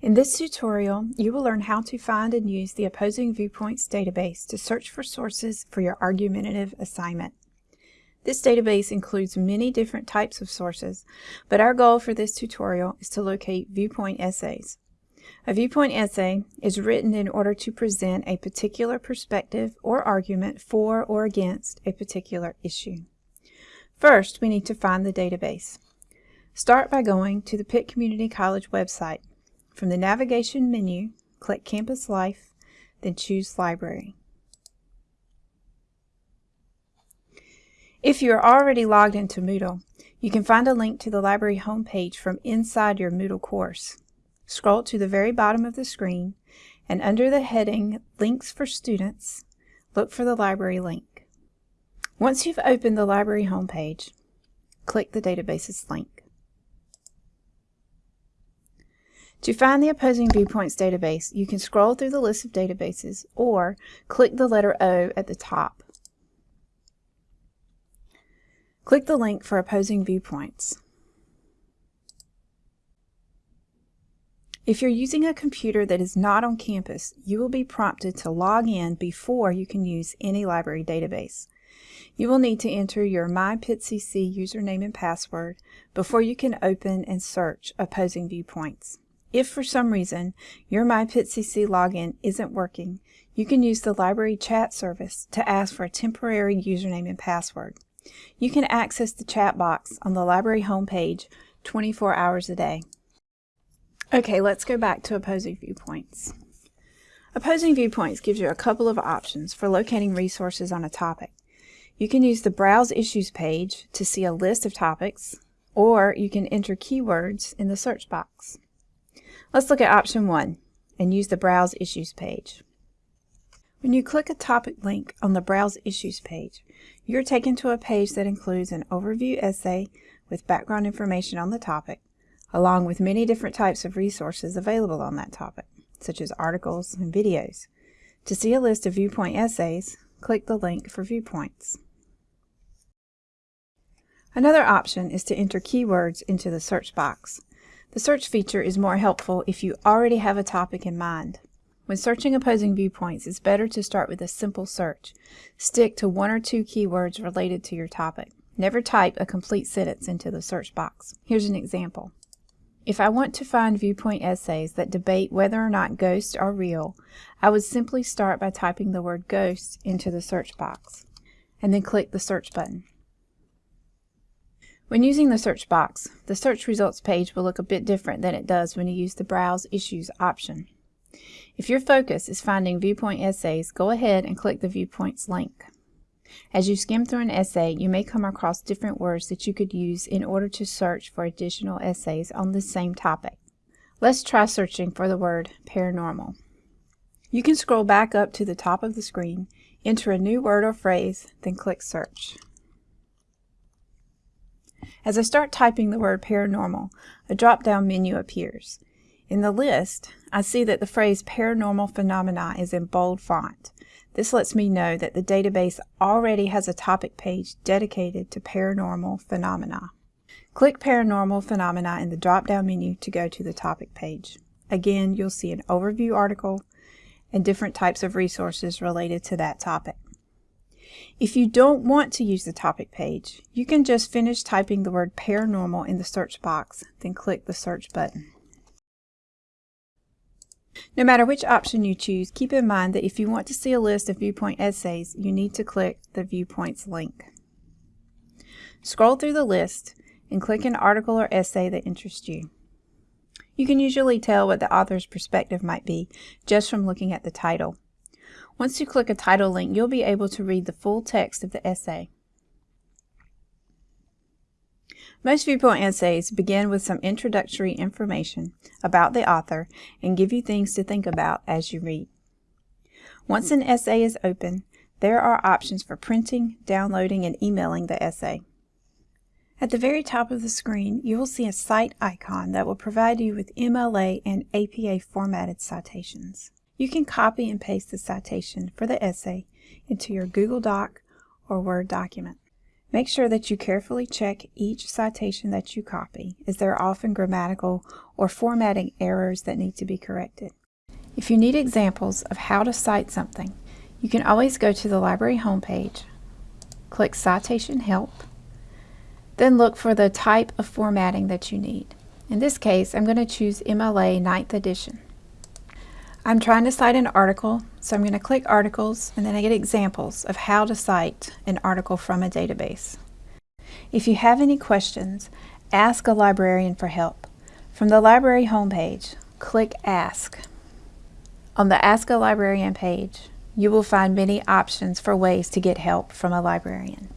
In this tutorial, you will learn how to find and use the Opposing Viewpoints database to search for sources for your argumentative assignment. This database includes many different types of sources, but our goal for this tutorial is to locate viewpoint essays. A viewpoint essay is written in order to present a particular perspective or argument for or against a particular issue. First, we need to find the database. Start by going to the Pitt Community College website. From the navigation menu, click Campus Life, then choose Library. If you are already logged into Moodle, you can find a link to the library homepage from inside your Moodle course. Scroll to the very bottom of the screen, and under the heading Links for Students, look for the library link. Once you've opened the library homepage, click the databases link. To find the Opposing Viewpoints database, you can scroll through the list of databases or click the letter O at the top. Click the link for Opposing Viewpoints. If you're using a computer that is not on campus, you will be prompted to log in before you can use any library database. You will need to enter your MyPittCC username and password before you can open and search Opposing Viewpoints. If for some reason your MyPittCC login isn't working, you can use the library chat service to ask for a temporary username and password. You can access the chat box on the library homepage 24 hours a day. Okay, let's go back to opposing viewpoints. Opposing viewpoints gives you a couple of options for locating resources on a topic. You can use the Browse Issues page to see a list of topics, or you can enter keywords in the search box. Let's look at option one and use the Browse Issues page. When you click a topic link on the Browse Issues page, you're taken to a page that includes an overview essay with background information on the topic, along with many different types of resources available on that topic, such as articles and videos. To see a list of viewpoint essays, click the link for viewpoints. Another option is to enter keywords into the search box. The search feature is more helpful if you already have a topic in mind. When searching opposing viewpoints, it's better to start with a simple search. Stick to one or two keywords related to your topic. Never type a complete sentence into the search box. Here's an example. If I want to find viewpoint essays that debate whether or not ghosts are real, I would simply start by typing the word ghost into the search box, and then click the search button. When using the search box, the search results page will look a bit different than it does when you use the Browse Issues option. If your focus is finding viewpoint essays, go ahead and click the Viewpoints link. As you skim through an essay, you may come across different words that you could use in order to search for additional essays on the same topic. Let's try searching for the word paranormal. You can scroll back up to the top of the screen, enter a new word or phrase, then click Search. As I start typing the word paranormal, a drop-down menu appears. In the list, I see that the phrase paranormal phenomena is in bold font. This lets me know that the database already has a topic page dedicated to paranormal phenomena. Click Paranormal Phenomena in the drop-down menu to go to the topic page. Again, you'll see an overview article and different types of resources related to that topic. If you don't want to use the topic page, you can just finish typing the word paranormal in the search box, then click the search button. No matter which option you choose, keep in mind that if you want to see a list of viewpoint essays, you need to click the Viewpoints link. Scroll through the list and click an article or essay that interests you. You can usually tell what the author's perspective might be just from looking at the title. Once you click a title link, you'll be able to read the full text of the essay. Most viewpoint essays begin with some introductory information about the author and give you things to think about as you read. Once an essay is open, there are options for printing, downloading, and emailing the essay. At the very top of the screen, you will see a cite icon that will provide you with MLA and APA formatted citations. You can copy and paste the citation for the essay into your Google Doc or Word document. Make sure that you carefully check each citation that you copy, as there are often grammatical or formatting errors that need to be corrected. If you need examples of how to cite something, you can always go to the library homepage, click Citation Help, then look for the type of formatting that you need. In this case, I'm going to choose MLA 9th edition. I'm trying to cite an article, so I'm going to click Articles, and then I get examples of how to cite an article from a database. If you have any questions, ask a librarian for help. From the library homepage, click Ask. On the Ask a Librarian page, you will find many options for ways to get help from a librarian.